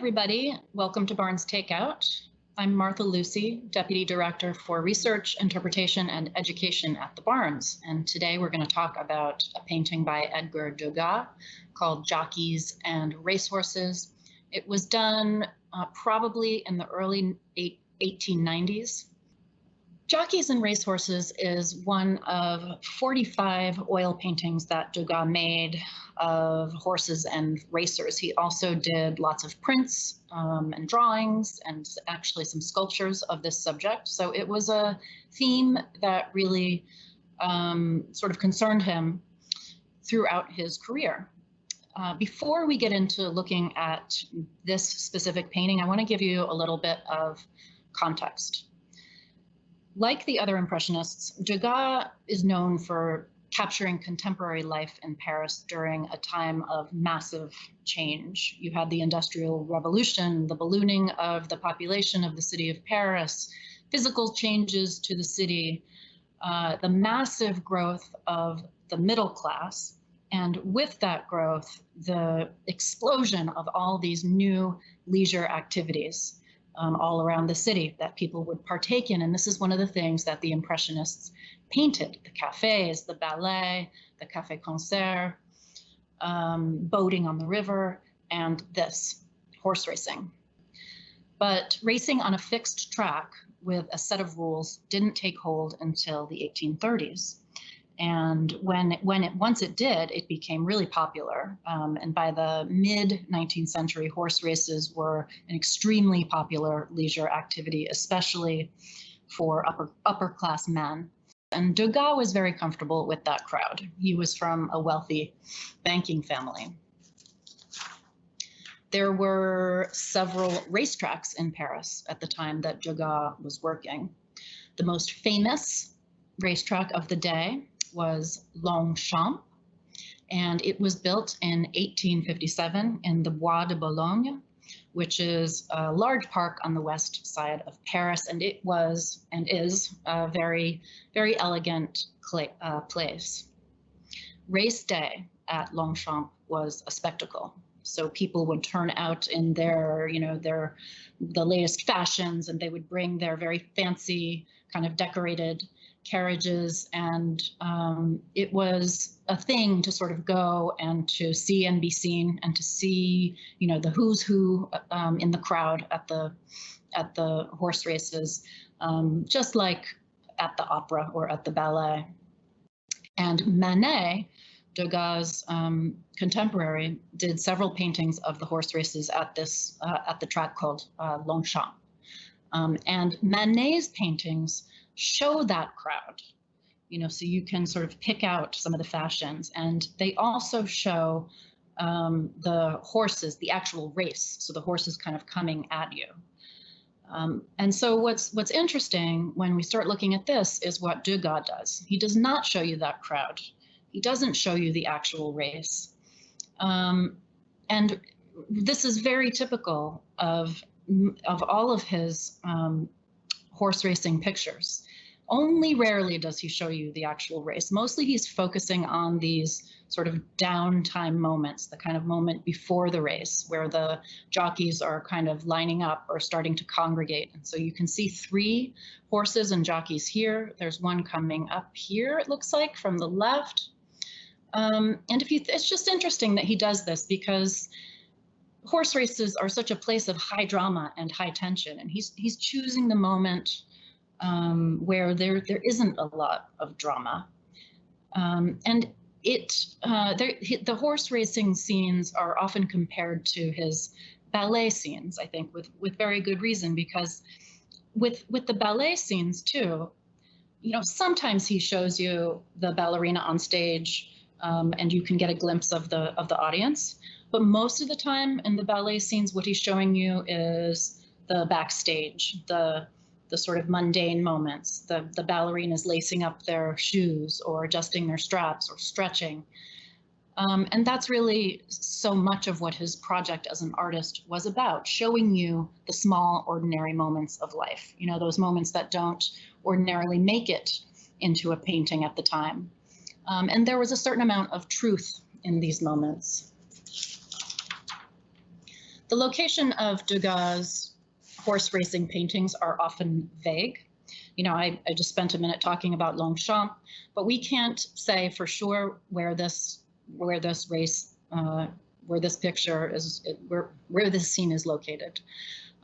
everybody. Welcome to Barnes Takeout. I'm Martha Lucy, Deputy Director for Research, Interpretation, and Education at the Barnes. And today we're going to talk about a painting by Edgar Degas called Jockeys and Racehorses. It was done uh, probably in the early 1890s Jockeys and Racehorses is one of 45 oil paintings that Degas made of horses and racers. He also did lots of prints um, and drawings and actually some sculptures of this subject. So it was a theme that really um, sort of concerned him throughout his career. Uh, before we get into looking at this specific painting, I want to give you a little bit of context. Like the other Impressionists, Degas is known for capturing contemporary life in Paris during a time of massive change. You had the Industrial Revolution, the ballooning of the population of the city of Paris, physical changes to the city, uh, the massive growth of the middle class, and with that growth, the explosion of all these new leisure activities um, all around the city that people would partake in. And this is one of the things that the Impressionists painted the cafes, the ballet, the cafe concert, um, boating on the river, and this horse racing. But racing on a fixed track with a set of rules didn't take hold until the 1830s. And when it, when it once it did, it became really popular. Um, and by the mid 19th century, horse races were an extremely popular leisure activity, especially for upper upper class men. And Degas was very comfortable with that crowd. He was from a wealthy banking family. There were several racetracks in Paris at the time that Degas was working. The most famous racetrack of the day was Longchamp, and it was built in 1857 in the Bois de Boulogne, which is a large park on the west side of Paris, and it was and is a very, very elegant uh, place. Race day at Longchamp was a spectacle. So people would turn out in their, you know, their the latest fashions, and they would bring their very fancy, kind of decorated carriages, and um, it was a thing to sort of go and to see and be seen, and to see, you know, the who's who um, in the crowd at the at the horse races, um, just like at the opera or at the ballet. And Manet, Degas' um, contemporary, did several paintings of the horse races at this uh, at the track called uh, Longchamp. Um, and Manet's paintings show that crowd you know so you can sort of pick out some of the fashions and they also show um, the horses the actual race so the horses kind of coming at you um, and so what's what's interesting when we start looking at this is what Degas does. He does not show you that crowd. He doesn't show you the actual race. Um, and this is very typical of of all of his um, horse racing pictures. Only rarely does he show you the actual race. Mostly he's focusing on these sort of downtime moments, the kind of moment before the race where the jockeys are kind of lining up or starting to congregate. And so you can see three horses and jockeys here. There's one coming up here, it looks like, from the left. Um, and if you, it's just interesting that he does this because horse races are such a place of high drama and high tension, and he's he's choosing the moment um, where there there isn't a lot of drama, um, and it uh, the horse racing scenes are often compared to his ballet scenes. I think with with very good reason because with with the ballet scenes too, you know sometimes he shows you the ballerina on stage, um, and you can get a glimpse of the of the audience. But most of the time in the ballet scenes, what he's showing you is the backstage, the the sort of mundane moments, the, the ballerinas lacing up their shoes or adjusting their straps or stretching. Um, and that's really so much of what his project as an artist was about, showing you the small, ordinary moments of life, you know, those moments that don't ordinarily make it into a painting at the time. Um, and there was a certain amount of truth in these moments. The location of Degas' horse racing paintings are often vague. You know, I, I just spent a minute talking about Longchamp, but we can't say for sure where this where this race uh, where this picture is where where this scene is located.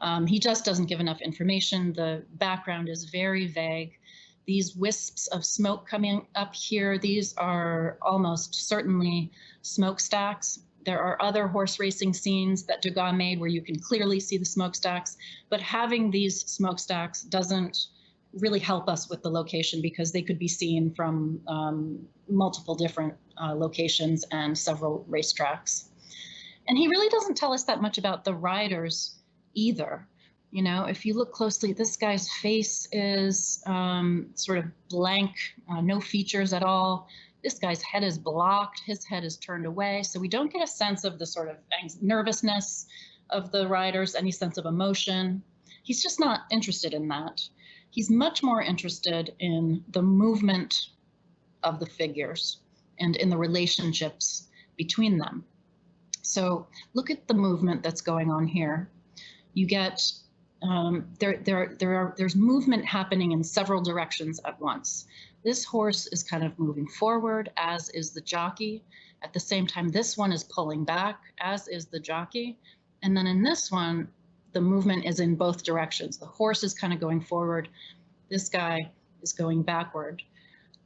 Um, he just doesn't give enough information. The background is very vague. These wisps of smoke coming up here, these are almost certainly smokestacks. There are other horse racing scenes that Degas made where you can clearly see the smokestacks, but having these smokestacks doesn't really help us with the location because they could be seen from um, multiple different uh, locations and several racetracks. And he really doesn't tell us that much about the riders either. You know, if you look closely, this guy's face is um, sort of blank, uh, no features at all. This guy's head is blocked, his head is turned away. So we don't get a sense of the sort of nervousness of the riders, any sense of emotion. He's just not interested in that. He's much more interested in the movement of the figures and in the relationships between them. So look at the movement that's going on here. You get um, there, there, there are, there's movement happening in several directions at once. This horse is kind of moving forward, as is the jockey. At the same time, this one is pulling back, as is the jockey. And then in this one, the movement is in both directions. The horse is kind of going forward. This guy is going backward.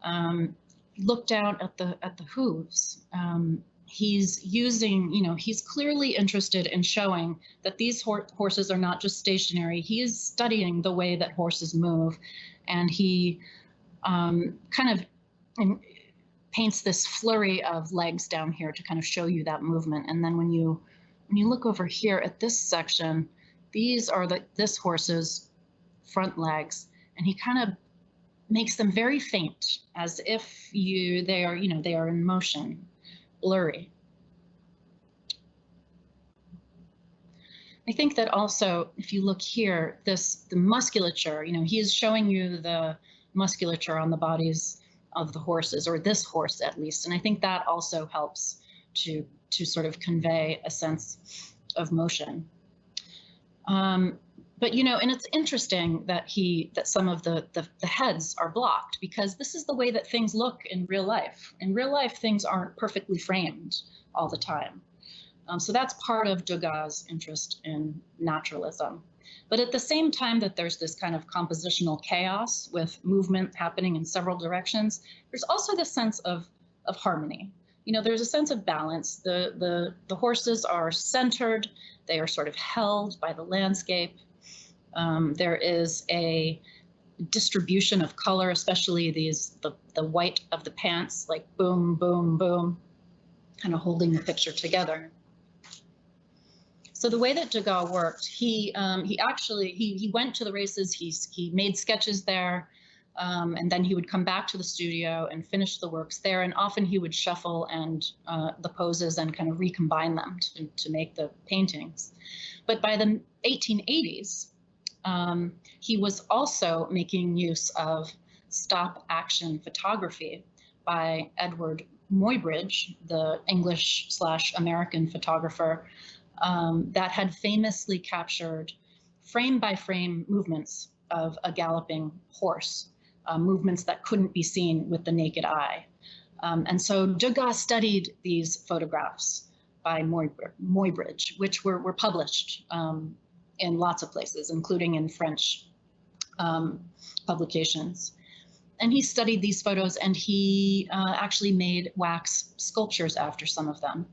Um, look down at the at the hooves. Um, he's using, you know, he's clearly interested in showing that these hor horses are not just stationary. He is studying the way that horses move, and he um, kind of in, paints this flurry of legs down here to kind of show you that movement. And then when you when you look over here at this section, these are the this horse's front legs, and he kind of makes them very faint, as if you they are, you know, they are in motion blurry. I think that also, if you look here, this the musculature, you know, he is showing you the musculature on the bodies of the horses, or this horse at least, and I think that also helps to to sort of convey a sense of motion. Um, but you know, and it's interesting that he that some of the, the, the heads are blocked because this is the way that things look in real life. In real life, things aren't perfectly framed all the time. Um, so that's part of Degas' interest in naturalism. But at the same time that there's this kind of compositional chaos with movement happening in several directions, there's also this sense of, of harmony. You know, there's a sense of balance. The, the, the horses are centered, they are sort of held by the landscape. Um, there is a distribution of color, especially these the, the white of the pants, like boom, boom, boom, kind of holding the picture together. So the way that Degas worked, he um, he actually he he went to the races. He he made sketches there, um, and then he would come back to the studio and finish the works there. And often he would shuffle and uh, the poses and kind of recombine them to, to make the paintings. But by the 1880s, um, he was also making use of stop action photography by Eadweard Muybridge, the English slash American photographer um, that had famously captured frame by frame movements of a galloping horse, uh, movements that couldn't be seen with the naked eye. Um, and so Degas studied these photographs by Muybridge, which were, were published um, in lots of places, including in French um, publications. And he studied these photos and he uh, actually made wax sculptures after some of them.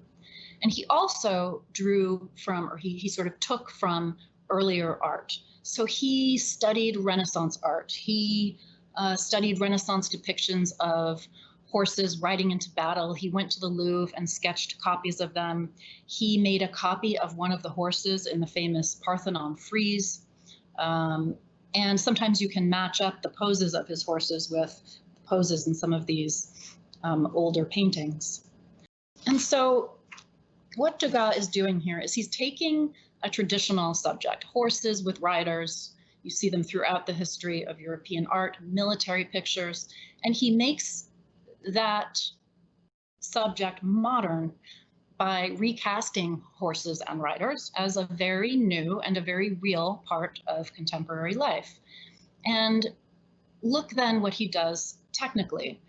And he also drew from, or he, he sort of took from earlier art. So he studied Renaissance art. He uh, studied Renaissance depictions of horses riding into battle. He went to the Louvre and sketched copies of them. He made a copy of one of the horses in the famous Parthenon frieze. Um, and sometimes you can match up the poses of his horses with poses in some of these um, older paintings. And so what Degas is doing here is he's taking a traditional subject, horses with riders, you see them throughout the history of European art, military pictures, and he makes that subject modern by recasting horses and riders as a very new and a very real part of contemporary life. And look then what he does technically.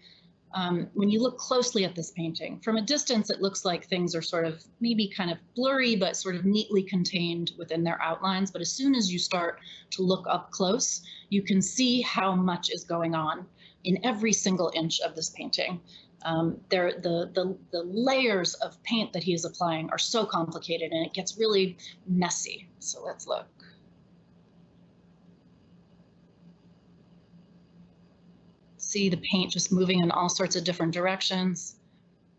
Um, when you look closely at this painting, from a distance, it looks like things are sort of maybe kind of blurry, but sort of neatly contained within their outlines. But as soon as you start to look up close, you can see how much is going on in every single inch of this painting. Um, there, the, the, the layers of paint that he is applying are so complicated and it gets really messy. So let's look. See the paint just moving in all sorts of different directions.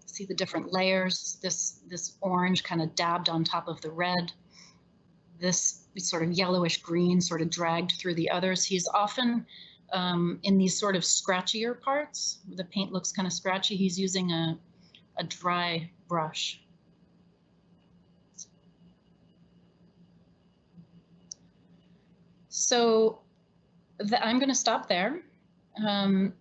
See the different layers. This, this orange kind of dabbed on top of the red. This sort of yellowish green sort of dragged through the others. He's often um, in these sort of scratchier parts. The paint looks kind of scratchy. He's using a, a dry brush. So the, I'm going to stop there. Um,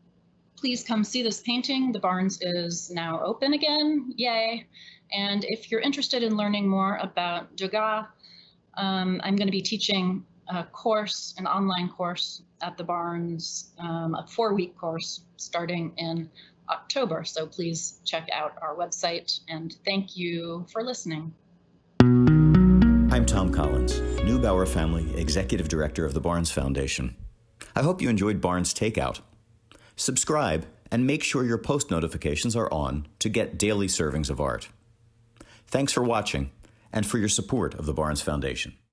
please come see this painting. The Barnes is now open again. Yay. And if you're interested in learning more about Degas, um, I'm going to be teaching a course, an online course at the Barnes, um, a four-week course starting in October. So please check out our website and thank you for listening. I'm Thom Collins, Neubauer Family Executive Director of the Barnes Foundation. I hope you enjoyed Barnes Takeout. Subscribe and make sure your post notifications are on to get daily servings of art. Thanks for watching and for your support of the Barnes Foundation.